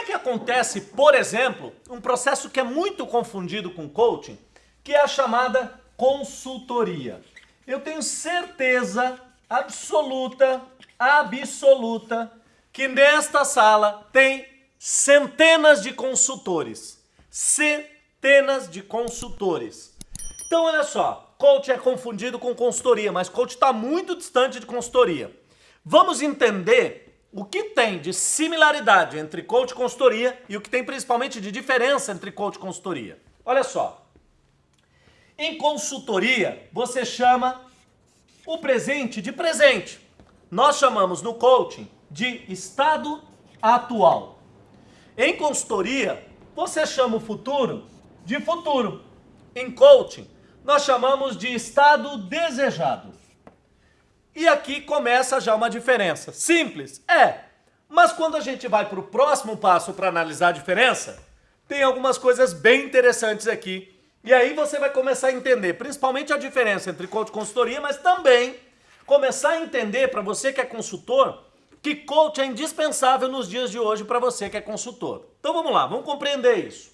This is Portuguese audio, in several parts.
é que acontece, por exemplo, um processo que é muito confundido com coaching, que é a chamada consultoria? Eu tenho certeza absoluta, absoluta, que nesta sala tem centenas de consultores. Centenas de consultores. Então, olha só, coach é confundido com consultoria, mas coach está muito distante de consultoria. Vamos entender o que tem de similaridade entre coach e consultoria e o que tem principalmente de diferença entre coach e consultoria. Olha só, em consultoria você chama o presente de presente. Nós chamamos no coaching de estado atual. Em consultoria, você chama o futuro de futuro. Em coaching, nós chamamos de estado desejado. E aqui começa já uma diferença. Simples? É. Mas quando a gente vai para o próximo passo para analisar a diferença, tem algumas coisas bem interessantes aqui. E aí você vai começar a entender, principalmente a diferença entre coach e consultoria, mas também começar a entender para você que é consultor, que coach é indispensável nos dias de hoje para você que é consultor. Então vamos lá, vamos compreender isso.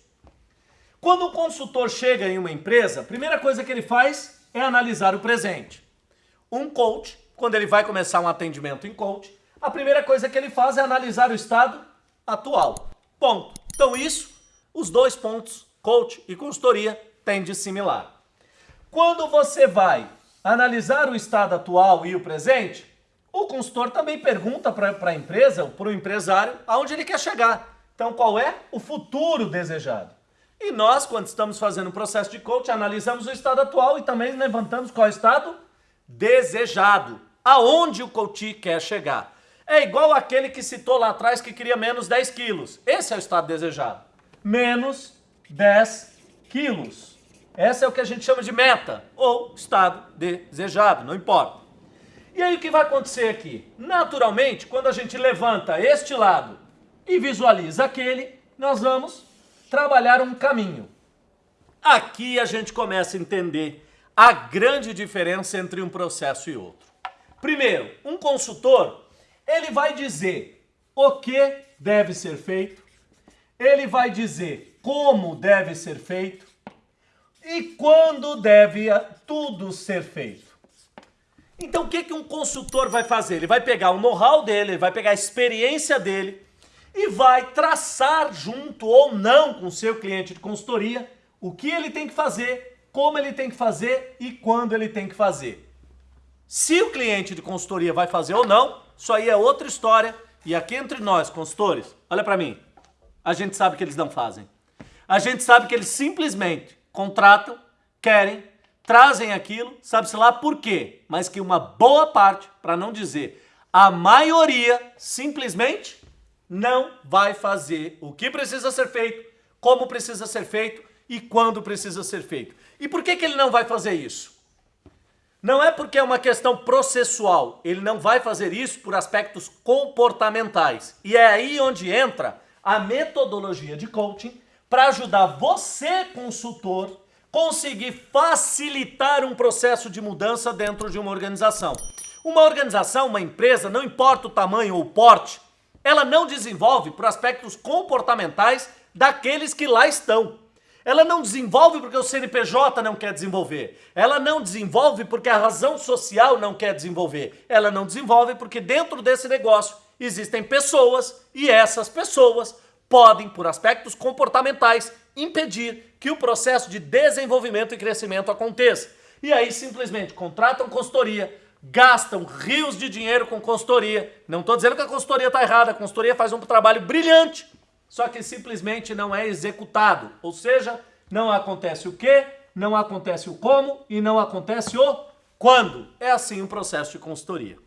Quando o consultor chega em uma empresa, a primeira coisa que ele faz é analisar o presente. Um coach, quando ele vai começar um atendimento em coach, a primeira coisa que ele faz é analisar o estado atual. Ponto. Então isso, os dois pontos, coach e consultoria, têm de similar. Quando você vai analisar o estado atual e o presente, o consultor também pergunta para a empresa, para o empresário, aonde ele quer chegar. Então, qual é o futuro desejado? E nós, quando estamos fazendo o processo de coach, analisamos o estado atual e também levantamos qual é o estado desejado. Aonde o coach quer chegar. É igual aquele que citou lá atrás que queria menos 10 quilos. Esse é o estado desejado. Menos 10 quilos. Essa é o que a gente chama de meta ou estado desejado, não importa. E aí o que vai acontecer aqui? Naturalmente, quando a gente levanta este lado e visualiza aquele, nós vamos trabalhar um caminho. Aqui a gente começa a entender a grande diferença entre um processo e outro. Primeiro, um consultor, ele vai dizer o que deve ser feito, ele vai dizer como deve ser feito e quando deve tudo ser feito. Então o que, que um consultor vai fazer? Ele vai pegar o know-how dele, ele vai pegar a experiência dele e vai traçar junto ou não com o seu cliente de consultoria o que ele tem que fazer, como ele tem que fazer e quando ele tem que fazer. Se o cliente de consultoria vai fazer ou não, isso aí é outra história. E aqui entre nós, consultores, olha para mim, a gente sabe que eles não fazem. A gente sabe que eles simplesmente contratam, querem, trazem aquilo, sabe-se lá por quê, mas que uma boa parte, para não dizer a maioria, simplesmente não vai fazer o que precisa ser feito, como precisa ser feito e quando precisa ser feito. E por que, que ele não vai fazer isso? Não é porque é uma questão processual, ele não vai fazer isso por aspectos comportamentais. E é aí onde entra a metodologia de coaching para ajudar você, consultor, conseguir facilitar um processo de mudança dentro de uma organização. Uma organização, uma empresa, não importa o tamanho ou o porte, ela não desenvolve por aspectos comportamentais daqueles que lá estão. Ela não desenvolve porque o CNPJ não quer desenvolver. Ela não desenvolve porque a razão social não quer desenvolver. Ela não desenvolve porque dentro desse negócio existem pessoas e essas pessoas podem, por aspectos comportamentais, impedir que o processo de desenvolvimento e crescimento aconteça. E aí simplesmente contratam consultoria, gastam rios de dinheiro com consultoria. Não estou dizendo que a consultoria está errada, a consultoria faz um trabalho brilhante, só que simplesmente não é executado. Ou seja, não acontece o que, não acontece o como e não acontece o quando. É assim o processo de consultoria.